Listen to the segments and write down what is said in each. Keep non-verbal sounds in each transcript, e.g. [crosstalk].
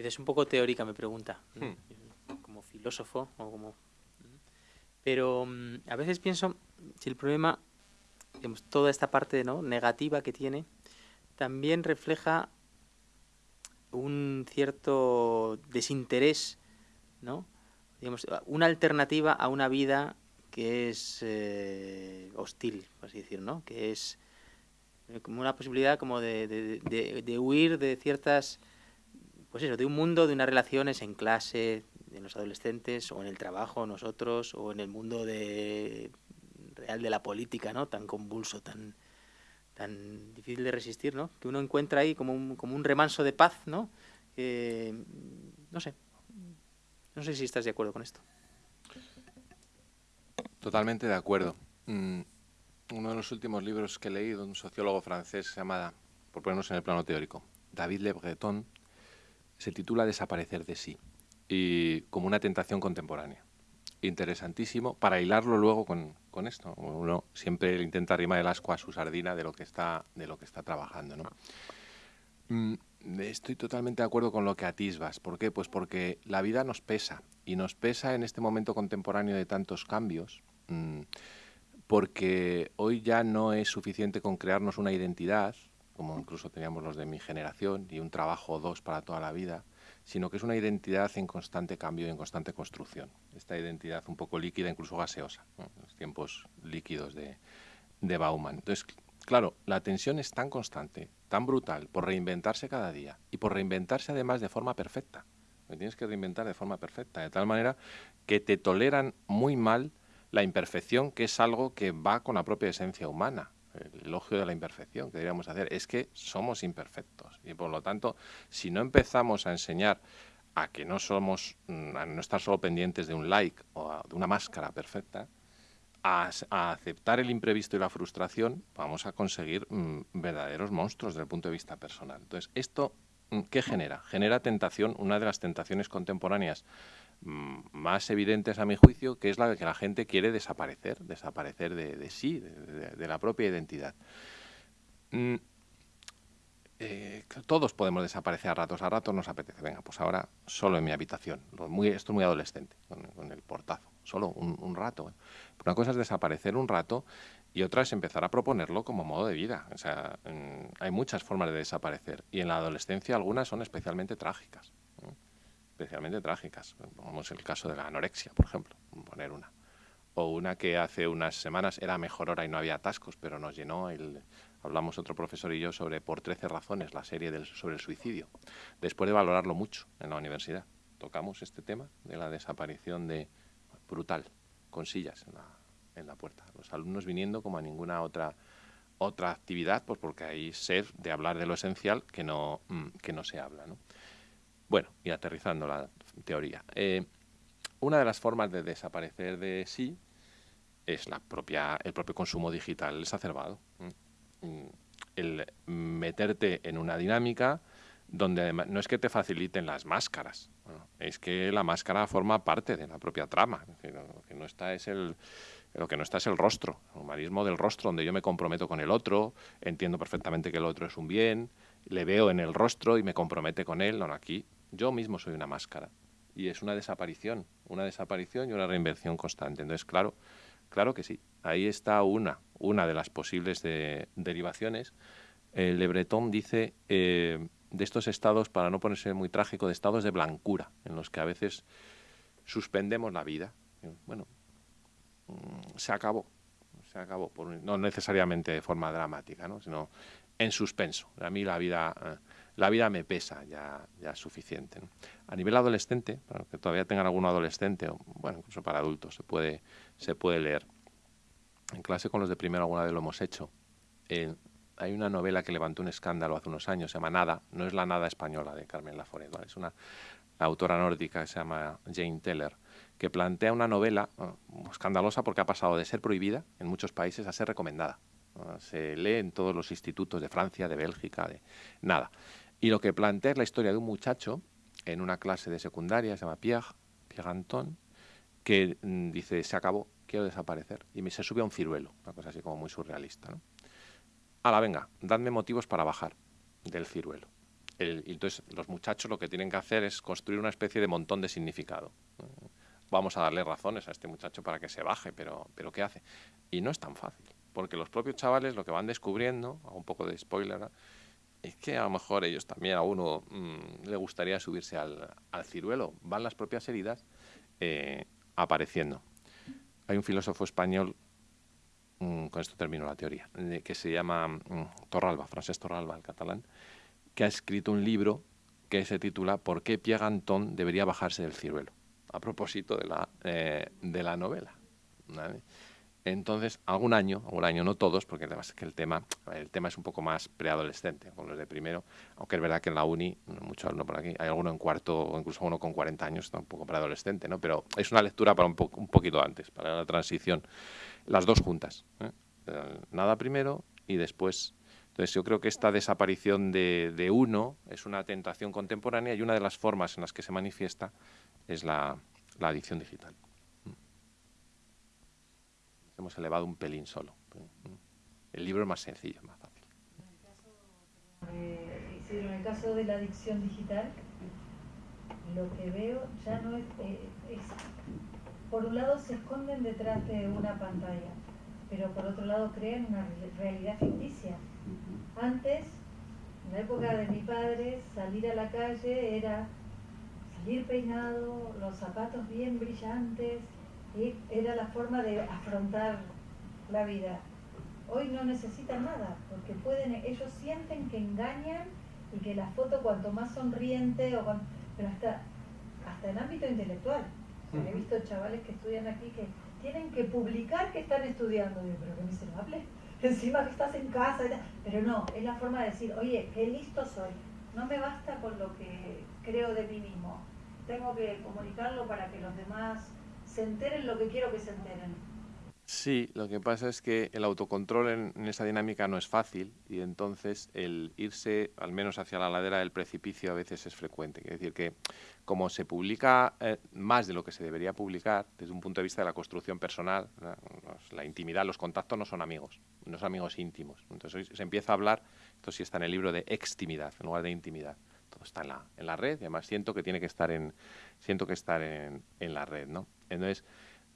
Quizás un poco teórica mi pregunta, hmm. como filósofo o como... Pero mm, a veces pienso si el problema, digamos, toda esta parte ¿no? negativa que tiene, también refleja un cierto desinterés, ¿no? Digamos, una alternativa a una vida que es eh, hostil, por así decir, ¿no? Que es eh, como una posibilidad como de, de, de, huir de ciertas, pues eso, de un mundo, de unas relaciones en clase, en los adolescentes, o en el trabajo, nosotros, o en el mundo de, real de la política, ¿no? Tan convulso, tan tan difícil de resistir, ¿no? Que uno encuentra ahí como un, como un remanso de paz, ¿no? no sé. No sé si estás de acuerdo con esto. Totalmente de acuerdo. Mm, uno de los últimos libros que he leído, un sociólogo francés se llama, por ponernos en el plano teórico, David Le Breton, se titula Desaparecer de sí, y como una tentación contemporánea interesantísimo para hilarlo luego con, con, esto. Uno siempre intenta arrimar el asco a su sardina de lo que está, de lo que está trabajando. ¿no? Mm, estoy totalmente de acuerdo con lo que atisbas. ¿Por qué? Pues porque la vida nos pesa y nos pesa en este momento contemporáneo de tantos cambios. Mm, porque hoy ya no es suficiente con crearnos una identidad, como incluso teníamos los de mi generación, y un trabajo o dos para toda la vida, sino que es una identidad en constante cambio y en constante construcción. Esta identidad un poco líquida, incluso gaseosa, los tiempos líquidos de, de Bauman. Entonces, claro, la tensión es tan constante, tan brutal, por reinventarse cada día y por reinventarse además de forma perfecta. Te tienes que reinventar de forma perfecta, de tal manera que te toleran muy mal la imperfección, que es algo que va con la propia esencia humana el elogio de la imperfección que deberíamos hacer, es que somos imperfectos. Y por lo tanto, si no empezamos a enseñar a que no somos, mm, a no estar solo pendientes de un like o de una máscara perfecta, a, aceptar el imprevisto y la frustración, vamos a conseguir mm, verdaderos monstruos desde el punto de vista personal. Entonces, ¿esto mm, qué genera? Genera tentación, una de las tentaciones contemporáneas más evidentes a mi juicio, que es la de que la gente quiere desaparecer, desaparecer de, sí, de, la propia identidad. Mm, eh, todos podemos desaparecer a ratos, a ratos nos apetece, venga, pues ahora solo en mi habitación, esto es muy adolescente, con, el portazo, solo un, rato. Una cosa es desaparecer un rato y otra es empezar a proponerlo como modo de vida. O sea, mm, hay muchas formas de desaparecer y en la adolescencia algunas son especialmente trágicas especialmente trágicas. Como el caso de la anorexia, por ejemplo, poner una. O una que hace unas semanas era mejor hora y no había atascos, pero nos llenó el... Hablamos otro profesor y yo sobre Por 13 razones, la serie del, sobre el suicidio. Después de valorarlo mucho en la universidad, tocamos este tema de la desaparición de... brutal, con sillas en la, en la puerta. Los alumnos viniendo como a ninguna otra otra actividad, pues porque hay sed de hablar de lo esencial que no, mm, que no se habla. Bueno, y aterrizando la teoría. Eh, una de las formas de desaparecer de sí es la propia, el propio consumo digital exacerbado. Mm, el meterte en una dinámica donde no es que te faciliten las máscaras, es que la máscara forma parte de la propia trama. lo que no está es el, lo que no está es el rostro, el humanismo del rostro, donde yo me comprometo con el otro, entiendo perfectamente que el otro es un bien, le veo en el rostro y me compromete con él. Aquí yo mismo soy una máscara y es una desaparición, una desaparición y una reinvención constante. Entonces, claro, claro que sí, ahí está una, una de las posibles derivaciones. El Le Breton dice eh, de estos estados, para no ponerse muy trágico, de estados de blancura, en los que a veces suspendemos la vida. Bueno, mm, se acabó, se acabó, no necesariamente de forma dramática, ¿no? sino en suspenso. A mí la vida... Eh, la vida me pesa, ya, ya es suficiente. A nivel adolescente, para que todavía tengan algún adolescente, o bueno, incluso para adultos, se puede, se puede leer. En clase con los de primero alguna vez lo hemos hecho. hay una novela que levantó un escándalo hace unos años, se llama Nada, no es la Nada española de Carmen Laforet, es una autora nórdica que se llama Jane Teller, que plantea una novela escandalosa porque ha pasado de ser prohibida en muchos países a ser recomendada. Se lee en todos los institutos de Francia, de Bélgica, de nada. Y lo que plantea es la historia de un muchacho en una clase de secundaria, se llama Pierre, Pierre Anton, que mm, dice, se acabó, quiero desaparecer. Y me, se sube a un ciruelo, una cosa así como muy surrealista. ¿no? la venga, dadme motivos para bajar del ciruelo. entonces los muchachos lo que tienen que hacer es construir una especie de montón de significado. Vamos a darle razones a este muchacho para que se baje, pero, pero ¿qué hace? Y no es tan fácil, porque los propios chavales lo que van descubriendo, hago un poco de spoiler, es que a lo mejor ellos también a uno mm, le gustaría subirse al, al, ciruelo. Van las propias heridas eh, apareciendo. Hay un filósofo español, mm, con esto termino la teoría, que se llama mm, Torralba, Francesc Torralba, el catalán, que ha escrito un libro que se titula ¿Por qué Pierre Anton debería bajarse del ciruelo? A propósito de la, eh, de la novela. Entonces, algún año, algún año, no todos, porque además es que el tema, el tema es un poco más preadolescente con los de primero, aunque es verdad que en la uni, muchos alumnos por aquí, hay alguno en cuarto o incluso uno con 40 años, está un poco preadolescente, ¿no? Pero es una lectura para un, un poquito antes, para la transición. Las dos juntas, ¿eh? nada primero y después. Entonces yo creo que esta desaparición de, de uno es una tentación contemporánea y una de las formas en las que se manifiesta es la, la adicción digital hemos elevado un pelín solo. El libro es más sencillo, más fácil. en el caso de la adicción digital, lo que veo ya no es, eh, es, por un lado se esconden detrás de una pantalla, pero por otro lado crean una realidad ficticia. Antes, en la época de mi padre, salir a la calle era salir peinado, los zapatos bien brillantes, era la forma de afrontar la vida. Hoy no necesitan nada, porque pueden, ellos sienten que engañan y que la foto cuanto más sonriente, o pero hasta, hasta en ámbito intelectual. he visto chavales que estudian aquí que tienen que publicar que están estudiando. Digo, pero qué miserable. [laughs] Encima que estás en casa. Pero no, es la forma de decir, oye, qué listo soy. No me basta con lo que creo de mí mismo. Tengo que comunicarlo para que los demás se enteren lo que quiero que se enteren. Sí, lo que pasa es que el autocontrol en, esa dinámica no es fácil y entonces el irse al menos hacia la ladera del precipicio a veces es frecuente. Es decir, que como se publica eh, más de lo que se debería publicar desde un punto de vista de la construcción personal, la intimidad, los contactos no son amigos, no son amigos íntimos. Entonces se empieza a hablar, esto sí está en el libro, de extimidad en lugar de intimidad. Todo está en la, en la red y además siento que tiene que estar en, siento que estar en, en la red, ¿no? Entonces,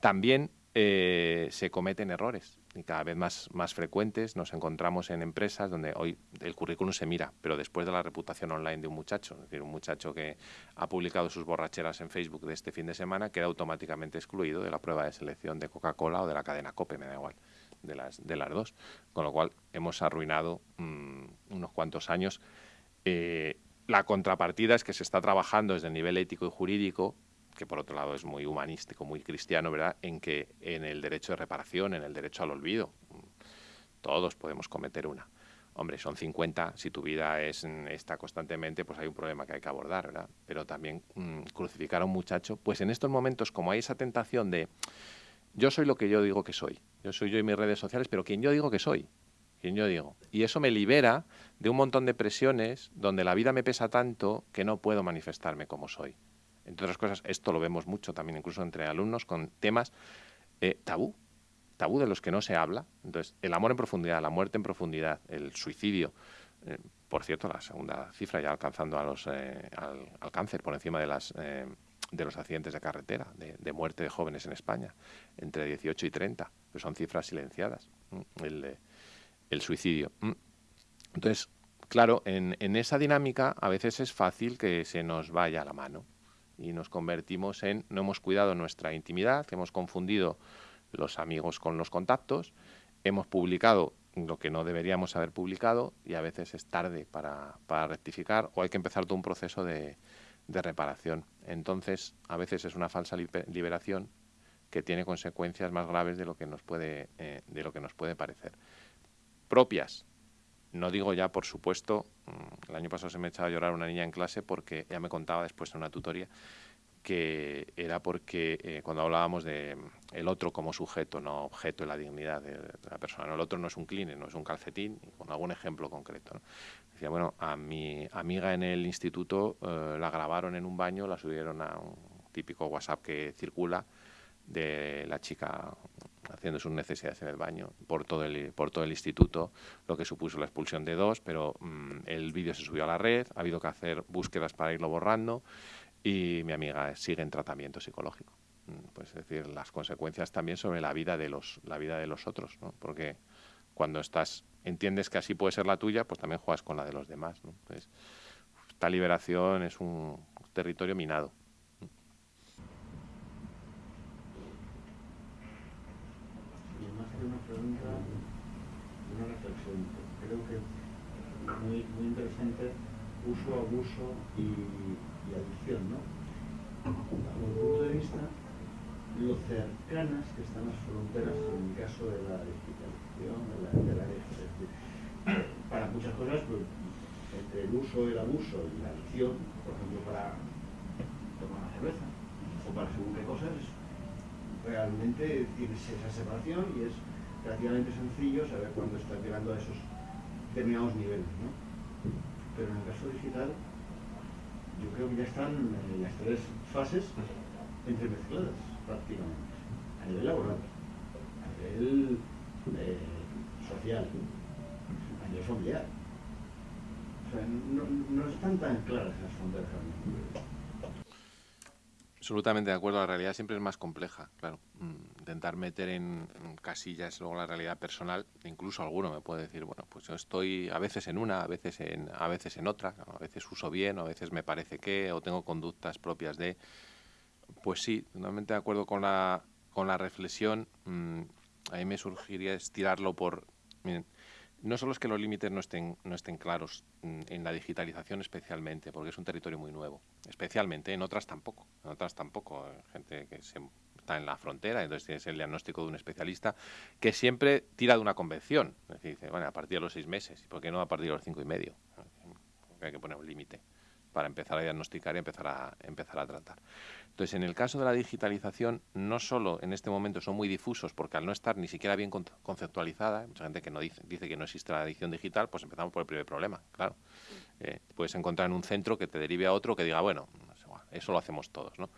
también eh, se cometen errores y cada vez más, más frecuentes. Nos encontramos en empresas donde hoy el currículum se mira, pero después de la reputación online de un muchacho, es decir, un muchacho que ha publicado sus borracheras en Facebook de este fin de semana, queda automáticamente excluido de la prueba de selección de Coca-Cola o de la cadena COPE, me da igual, de las, de las dos. Con lo cual hemos arruinado mm, unos cuantos años. Eh, la contrapartida es que se está trabajando desde el nivel ético y jurídico que por otro lado es muy humanístico, muy cristiano, ¿verdad? En que en el derecho de reparación, en el derecho al olvido, todos podemos cometer una. Hombre, son 50, si tu vida es, está constantemente, pues hay un problema que hay que abordar, ¿verdad? Pero también mm, crucificar a un muchacho, pues en estos momentos, como hay esa tentación de yo soy lo que yo digo que soy, yo soy yo y mis redes sociales, pero quien yo digo que soy, quien yo digo. Y eso me libera de un montón de presiones donde la vida me pesa tanto que no puedo manifestarme como soy entre otras cosas, esto lo vemos mucho también incluso entre alumnos con temas eh, tabú, tabú de los que no se habla. Entonces, el amor en profundidad, la muerte en profundidad, el suicidio. Eh, por cierto, la segunda cifra ya alcanzando a los, eh, al, cáncer por encima de, las, de los accidentes de carretera, de, muerte de jóvenes en España, entre 18 y 30, que son cifras silenciadas, el, el, suicidio. Entonces, claro, en, en esa dinámica a veces es fácil que se nos vaya la mano y nos convertimos en no hemos cuidado nuestra intimidad, hemos confundido los amigos con los contactos, hemos publicado lo que no deberíamos haber publicado y a veces es tarde para, para rectificar o hay que empezar todo un proceso de, de, reparación. Entonces, a veces es una falsa liberación que tiene consecuencias más graves de lo que nos puede, eh, de lo que nos puede parecer. Propias no digo ya, por supuesto, mm, el año pasado se me echaba a llorar una niña en clase porque ella me contaba después en una tutoría que era porque eh, cuando hablábamos de mm, el otro como sujeto, no objeto en la dignidad de, la persona, el otro no es un clean, no es un calcetín, con algún ejemplo concreto. Decía, bueno, a mi amiga en el instituto eh, la grabaron en un baño, la subieron a un típico WhatsApp que circula de la chica haciendo sus necesidades en el baño por todo el, por todo el instituto, lo que supuso la expulsión de dos, pero mm, el vídeo se subió a la red, ha habido que hacer búsquedas para irlo borrando y mi amiga sigue en tratamiento psicológico. Mm, pues es decir, las consecuencias también sobre la vida de los, la vida de los otros, ¿no? porque cuando estás, entiendes que así puede ser la tuya, pues también juegas con la de los demás. ¿no? Entonces, esta liberación es un territorio minado. una pregunta, una reflexión. Que muy, muy interesante uso, abuso y, adicción, ¿no? Bajo el punto de vista, lo cercanas que están las fronteras en el caso de la digitalización, de la, de para muchas cosas, pues, entre el uso, el abuso y la adicción, por ejemplo, para tomar una cerveza o para según qué cosas, realmente tienes esa separación y es relativamente sencillo saber cuándo estás llegando a esos determinados niveles, ¿no? Pero en el caso digital, yo creo que ya están en las tres fases entremezcladas prácticamente, a nivel laboral, a nivel eh, social, a nivel familiar. O sea, no, no están tan claras esas fronteras Absolutamente de acuerdo. La realidad siempre es más compleja, claro. Mm, intentar meter en casillas luego la realidad personal, incluso alguno me puede decir, bueno, pues yo estoy a veces en una, a veces en, a veces en otra, a veces uso bien, a veces me parece que, o tengo conductas propias de. Pues sí, totalmente de acuerdo con la, con la reflexión. Mm, a mí me surgiría estirarlo por. No solo es que los límites no estén, no estén claros mm, en la digitalización especialmente, porque es un territorio muy nuevo, especialmente, en otras tampoco, en otras tampoco, gente que se, está en la frontera, entonces tienes el diagnóstico de un especialista que siempre tira de una convención, es decir, dice, bueno, a partir de los seis meses, ¿y por qué no a partir de los cinco y medio? Porque hay que poner un límite para empezar a diagnosticar y empezar a, empezar a tratar. Entonces, en el caso de la digitalización, no solo en este momento son muy difusos, porque al no estar ni siquiera bien conceptualizada, mucha gente que no dice, dice que no existe la adicción digital, pues empezamos por el primer problema, claro. Eh, puedes encontrar en un centro que te derive a otro que diga, bueno, eso lo hacemos todos, ¿no?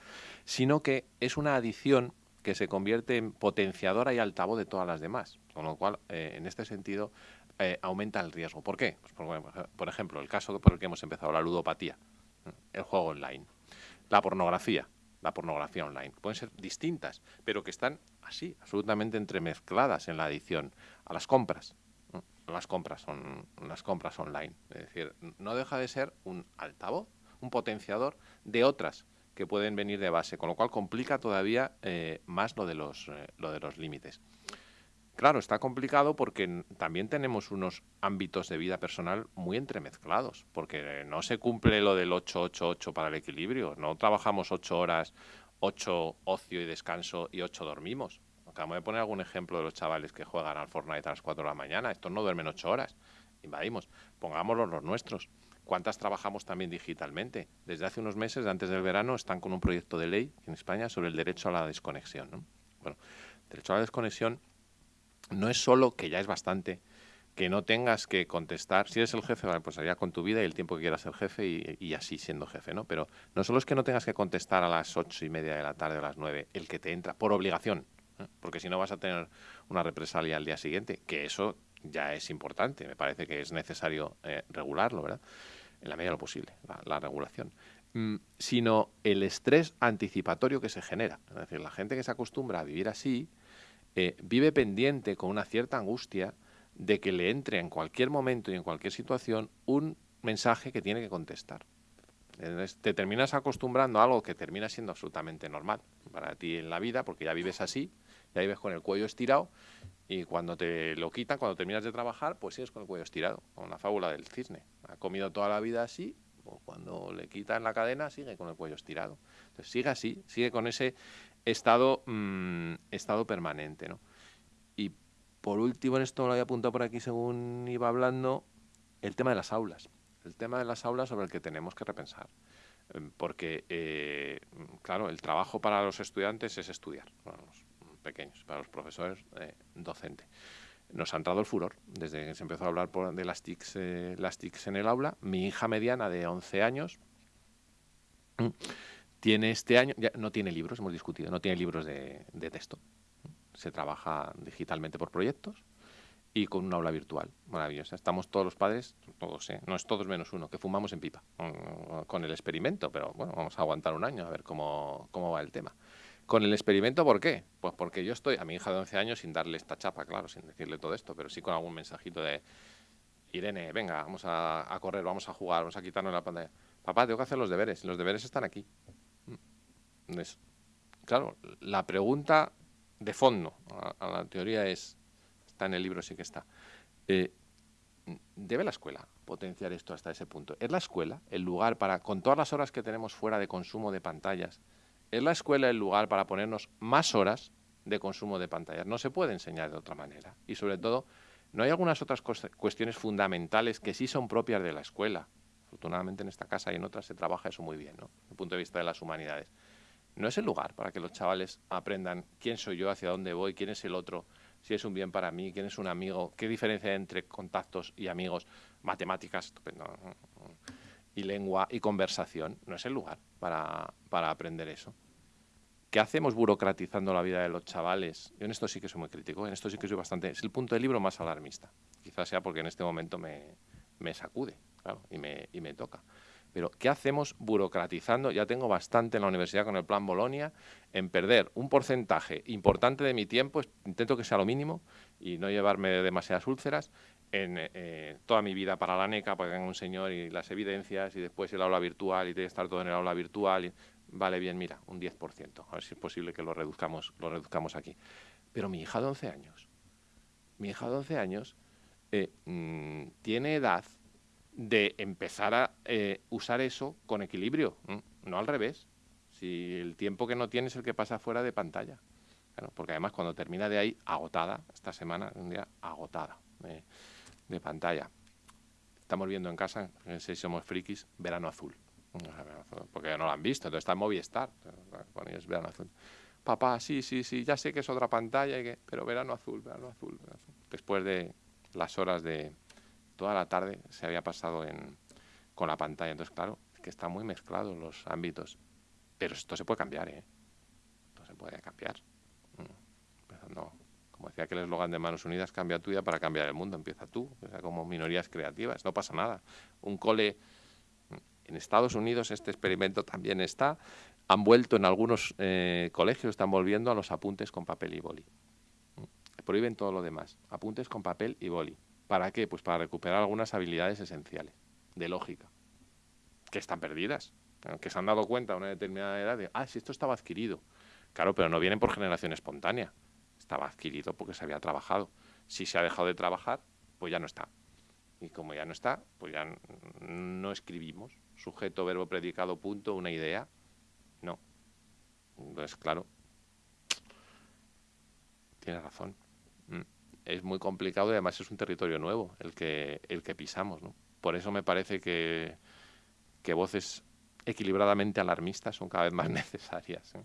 Sino que es una adicción que se convierte en potenciadora y altavoz de todas las demás, con lo cual, eh, en este sentido, eh, aumenta el riesgo. ¿Por qué? Pues por, ejemplo, el caso por el que hemos empezado, la ludopatía, el juego online, la pornografía, la pornografía online. Pueden ser distintas, pero que están así, absolutamente entremezcladas en la adicción a las compras. Las compras son las compras online. Es decir, no deja de ser un altavoz, un potenciador de otras que pueden venir de base, con lo cual complica todavía eh, más lo de los, eh, lo de los límites. Claro, está complicado porque también tenemos unos ámbitos de vida personal muy entremezclados, porque no se cumple lo del 8-8-8 para el equilibrio. No trabajamos 8 horas, 8 ocio y descanso y 8 dormimos. Acabamos de poner algún ejemplo de los chavales que juegan al Fortnite a las 4 de la mañana. Estos no duermen 8 horas. Invadimos. Pongámoslos los nuestros. ¿Cuántas trabajamos también digitalmente? Desde hace unos meses, antes del verano, están con un proyecto de ley en España sobre el derecho a la desconexión. ¿no? Bueno, derecho a la desconexión no es solo, que ya es bastante, que no tengas que contestar, si eres el jefe, pues allá con tu vida y el tiempo que quieras ser jefe y, así siendo jefe, ¿no? Pero no solo es que no tengas que contestar a las ocho y media de la tarde o a las nueve, el que te entra por obligación, ¿eh? porque si no vas a tener una represalia al día siguiente, que eso ya es importante, me parece que es necesario eh, regularlo, ¿verdad? En la medida de lo posible, la, regulación. Mm, sino el estrés anticipatorio que se genera. Es decir, la gente que se acostumbra a vivir así, eh, vive pendiente con una cierta angustia de que le entre en cualquier momento y en cualquier situación un mensaje que tiene que contestar. te terminas acostumbrando a algo que termina siendo absolutamente normal para ti en la vida, porque ya vives así, ya vives con el cuello estirado, y cuando te lo quitan, cuando terminas de trabajar, pues sigues con el cuello estirado, con la fábula del cisne. Ha comido toda la vida así, o cuando le quitan la cadena, sigue con el cuello estirado. Sigue así, sigue con ese estado, mm, estado permanente. ¿no? Y por último, en esto lo había apuntado por aquí según iba hablando, el tema de las aulas. El tema de las aulas sobre el que tenemos que repensar. Em, porque, eh, claro, el trabajo para los estudiantes es estudiar, para los pequeños, para los profesores, eh, docente. Nos ha entrado el furor desde que se empezó a hablar de las TICs, eh, las TICs en el aula. Mi hija mediana de 11 años tiene este año, ya no tiene libros, hemos discutido, no tiene libros de, texto. se trabaja digitalmente por proyectos y con un aula virtual maravillosa. Estamos todos los padres, todos, ¿eh? no es todos menos uno, que fumamos en pipa con el experimento, pero bueno, vamos a aguantar un año a ver cómo, cómo va el tema. Con el experimento, ¿por qué? Pues porque yo estoy a mi hija de 11 años sin darle esta chapa, claro, sin decirle todo esto, pero sí con algún mensajito de Irene, venga, vamos a, a correr, vamos a jugar, vamos a quitarnos la pantalla. Papá, tengo que hacer los deberes, los deberes están aquí. Mm. claro, la pregunta de fondo a, la teoría es, está en el libro, sí que está. Eh, ¿Debe la escuela potenciar esto hasta ese punto? ¿Es la escuela el lugar para, con todas las horas que tenemos fuera de consumo de pantallas, ¿Es la escuela el lugar para ponernos más horas de consumo de pantallas? No se puede enseñar de otra manera. Y sobre todo, no hay algunas otras cuestiones fundamentales que sí son propias de la escuela. Afortunadamente en esta casa y en otras se trabaja eso muy bien, ¿no? Desde el punto de vista de las humanidades. No es el lugar para que los chavales aprendan quién soy yo, hacia dónde voy, quién es el otro, si es un bien para mí, quién es un amigo, qué diferencia hay entre contactos y amigos, matemáticas, estupendo y lengua y conversación, no es el lugar para, para aprender eso. ¿Qué hacemos burocratizando la vida de los chavales? Yo en esto sí que soy muy crítico, en esto sí que soy bastante... Es el punto del libro más alarmista. Quizás sea porque en este momento me, me sacude claro, y, me, y me toca. Pero ¿qué hacemos burocratizando? Ya tengo bastante en la universidad con el plan Bolonia en perder un porcentaje importante de mi tiempo, intento que sea lo mínimo y no llevarme demasiadas úlceras, en eh, toda mi vida para la NECA, para que venga un señor y las evidencias y después el aula virtual y tiene que estar todo en el aula virtual. Y, vale, bien, mira, un 10%. A ver si es posible que lo reduzcamos, lo reduzcamos aquí. Pero mi hija de 11 años, mi hija de 11 años eh, mm, tiene edad de empezar a eh, usar eso con equilibrio, no al revés. Si el tiempo que no tiene es el que pasa fuera de pantalla. porque además cuando termina de ahí, agotada, esta semana, un día agotada de pantalla. Estamos viendo en casa, sé si somos frikis, verano azul. Porque no lo han visto, entonces está en Movistar. es verano azul. Papá, sí, sí, sí, ya sé que es otra pantalla, y que, pero verano azul, verano azul, Después de las horas de toda la tarde se había pasado en, con la pantalla. Entonces, claro, es que está muy mezclado los ámbitos. Pero esto se puede cambiar, ¿eh? Esto se puede cambiar. Mm. Empezando como decía que el eslogan de Manos Unidas, cambia tu vida para cambiar el mundo. Empieza tú, como minorías creativas, no pasa nada. Un cole en Estados Unidos, este experimento también está. Han vuelto en algunos eh, colegios, están volviendo a los apuntes con papel y boli. Prohíben todo lo demás. Apuntes con papel y boli. ¿Para qué? Pues para recuperar algunas habilidades esenciales de lógica, que están perdidas, que se han dado cuenta a una determinada edad de, ah, si esto estaba adquirido. Claro, pero no vienen por generación espontánea estaba adquirido porque se había trabajado. Si se ha dejado de trabajar, pues ya no está. Y como ya no está, pues ya no escribimos. Sujeto, verbo, predicado, punto, una idea. No. Entonces, claro, tiene razón. Mm. Es muy complicado y además es un territorio nuevo el que, el que pisamos. ¿no? Por eso me parece que, que voces equilibradamente alarmistas son cada vez más [laughs] necesarias. ¿eh?